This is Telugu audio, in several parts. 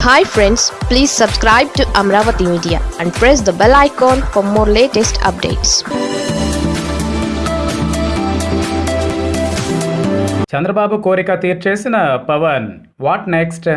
Hi friends please subscribe to Amaravati media and press the bell icon for more latest updates Chandrababu కోరిక తీర్చేసిన పవన్ వాట్ నెక్స్ట్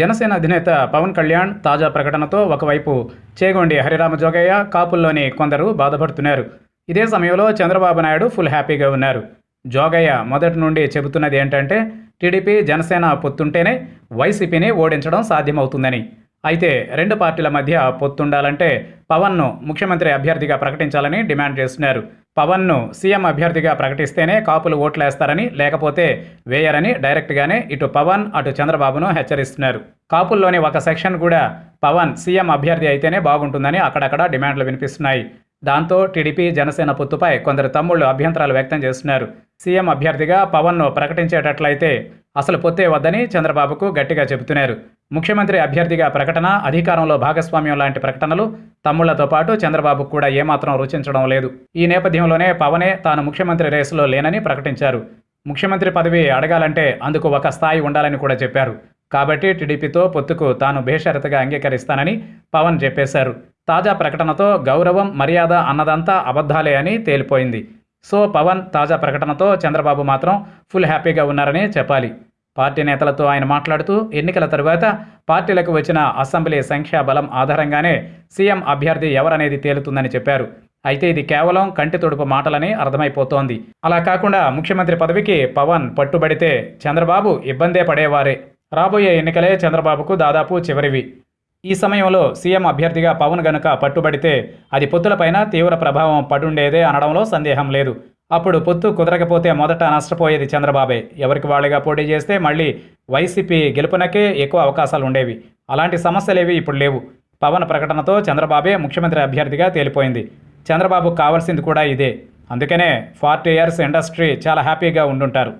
జనసేన అధినేత పవన్ కళ్యాణ్ తాజా ప్రకటనతో ఒకవైపు చేగొండి హరిరామ జోగయ్య కాపుల్లోని కొందరు బాధపడుతున్నారు. ఇదే సమయంలో చంద్రబాబు నాయుడు ఫుల్ హ్యాపీగా ఉన్నారు. జోగయ్య మొదటి నుండి చెబుతున్నది ఏంటంటే టీడీపీ జనసేన పొత్తుంటేనే వైసీపీని ఓడించడం సాధ్యమవుతుందని. అయితే రెండు పార్టీల మధ్య పొత్తుండాలంటే పవన్ను ముఖ్యమంత్రి అభ్యర్థిగా ప్రకటించాలని డిమాండ్ చేస్తున్నారు. పవన్ను సీఎం అభ్యర్థిగా ప్రకటిస్తేనే కాపులు ఓట్లేస్తారని లేకపోతే వేయరని డైరెక్ట్గానే ఇటు పవన్ అటు చంద్రబాబును హెచ్చరిస్తున్నారు. కాపుల్లోని ఒక సెక్షన్ కూడా పవన్ సీఎం అభ్యర్థి అయితేనే బాగుంటుందని అక్కడక్కడ డిమాండ్లు వినిపిస్తున్నాయి. దాంతో టీడీపీ జనసేన పొత్తుపై కొందరు తమ్ముళ్ళు అభ్యంతరాలు వ్యక్తం చేస్తున్నారు. సీఎం అభ్యర్థిగా పవన్ను ప్రకటించేటట్లయితే అసలు పొత్తే వద్దని చంద్రబాబుకు గట్టిగా చెబుతున్నారు. ముఖ్యమంత్రి అభ్యర్థిగా ప్రకటన అధికారంలో భాగస్వామ్యం లాంటి ప్రకటనలు తమ్ముళ్ళతో పాటు చంద్రబాబుకు కూడా ఏమాత్రం రుచించడం లేదు. ఈ నేపథ్యంలోనే పవనే తాను ముఖ్యమంత్రి రేసులో లేనని ప్రకటించారు. ముఖ్యమంత్రి పదవి అడగాలంటే అందుకు ఒక స్థాయి ఉండాలని కూడా చెప్పారు. కాబట్టి టీడీపీతో పొత్తుకు తాను బేషరతుగా అంగీకరిస్తానని పవన్ చెప్పేశారు. తాజా ప్రకటనతో గౌరవం మర్యాద అన్నదంతా అబద్ధాలే అని తేలిపోయింది. సో పవన్ తాజా ప్రకటనతో చంద్రబాబు మాత్రం ఫుల్ హ్యాపీగా ఉన్నారని చెప్పాలి. పార్టీ నేతలతో ఆయన మాట్లాడుతూ ఎన్నికల తరువాత పార్టీలకు వచ్చిన అసెంబ్లీ సంఖ్యాబలం ఆధారంగానే సీఎం అభ్యర్థి ఎవరనేది తేలుతుందని చెప్పారు. అయితే ఇది కేవలం కంటి తుడుపు మాటలని అర్థమైపోతోంది. అలా కాకుండా ముఖ్యమంత్రి పదవికి పవన్ పట్టుబడితే చంద్రబాబు ఇబ్బందే పడేవారే. రాబోయే ఎన్నికలే చంద్రబాబుకు దాదాపు చివరివి. ఈ సమయంలో సీఎం అభ్యర్థిగా పవన్ గనుక పట్టుబడితే అది పొత్తులపైన తీవ్ర ప్రభావం పడుండేదే అనడంలో సందేహం లేదు. అప్పుడు పొత్తు కుదరకపోతే మొదట నష్టపోయేది చంద్రబాబే. ఎవరికి వాళ్ళుగా పోటీ చేస్తే మళ్ళీ వైసీపీ గెలుపునకే ఎక్కువ అవకాశాలు ఉండేవి. అలాంటి సమస్యలేవి ఇప్పుడు లేవు. పవన్ ప్రకటనతో చంద్రబాబే ముఖ్యమంత్రి అభ్యర్థిగా తేలిపోయింది. చంద్రబాబు కావాల్సింది కూడా ఇదే. అందుకనే ఫార్టీ ఇయర్స్ ఇండస్ట్రీ చాలా హ్యాపీగా ఉండుంటారు.